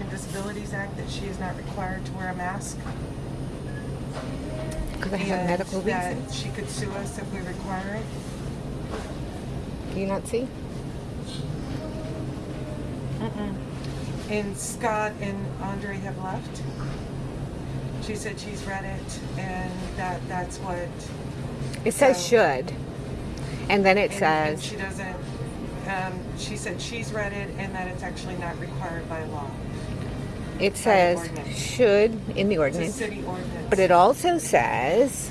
American Disabilities Act that she is not required to wear a mask. Because I have and medical that reasons. She could sue us if we require it. Do you not see? And Scott and Andre have left. She said she's read it and that that's what. It says So- should. And then it and- and says, She doesn't, um, she said she's read it and that it's actually not required by law. It says should in the ordinance. ordinance. But it also says,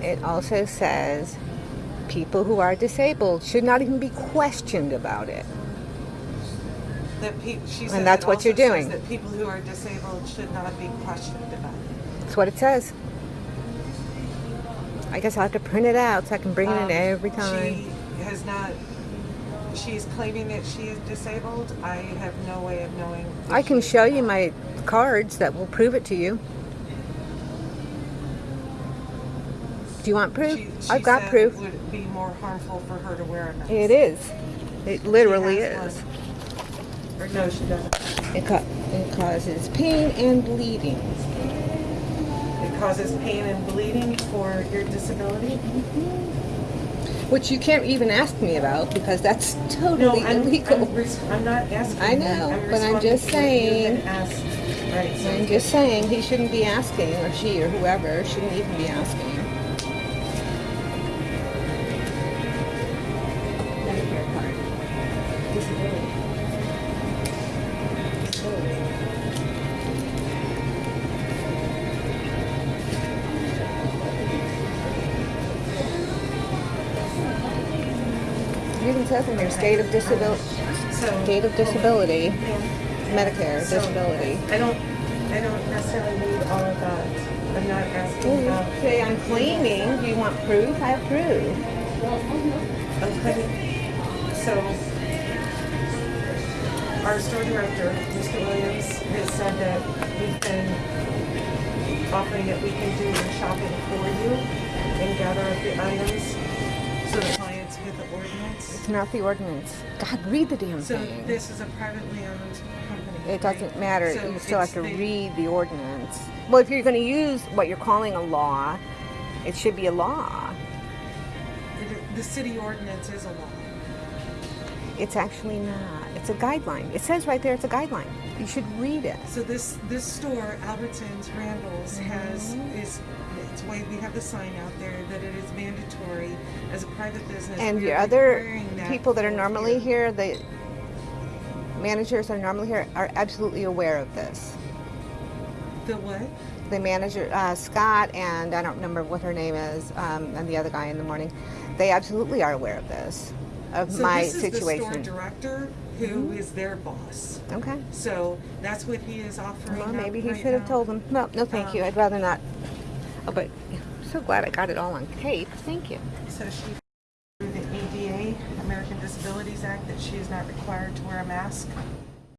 it also says people who are disabled should not even be questioned about it. That And that's it what you're doing. That people who are disabled should not be questioned about it. That's what it says. I guess I'll have to print it out so I can bring it Um, in every time. She has not, she's claiming that she is disabled. I have no way of knowing. I can show you my cards that will prove it to you. Do you want proof? She, she I've got proof. It would be more harmful for her to wear a mask. It is. It literally is. one. Or no, she doesn't. It, ca- it causes pain and bleeding. It causes pain and bleeding for your disability. Mm-hmm. Which you can't even ask me about because that's No, totally I'm, illegal. I'm, I'm not asking. I know, I'm but I'm just to what you saying- Right. So I'm just saying he shouldn't be asking, or she, or whoever shouldn't even be asking. Even says in there, state of disability, So state of disability, Yeah. Medicare, So, disability. I don't, I don't necessarily need all of that. I'm not asking about. Say I'm claiming. Do you want proof? I have proof. Okay. So, our store director, Mr. Williams, has said that we've been offering that we can do the shopping for you and gather up the items It's not the ordinance. God, read the damn So thing. this is a privately owned company. It doesn't right? matter. So you still have to the- read the ordinance. Well, if you're going to use what you're calling a law, it should be a law. The, the city ordinance is a law. It's actually not. It's a guideline. It says right there it's a guideline. You should read it. So this this store, Albertsons, Randall's, has Mm-hmm. is it's why we have the sign out there that it is mandatory as a private business. And your other people that are normally you. here, the managers that are normally here, are absolutely aware of this. The what? the manager uh, Scott and I don't remember what her name is, um, and the other guy in the morning, they absolutely are aware of this, of So my this is the store situation. director who is their boss. okay. So that's what he is offering. Well, maybe he right should have told them. No, no, thank you. Um, I'd rather not. Oh, but I'm so glad I got it all on tape. Thank you. So she through the ADA, American Disabilities Act, that she is not required to wear a mask.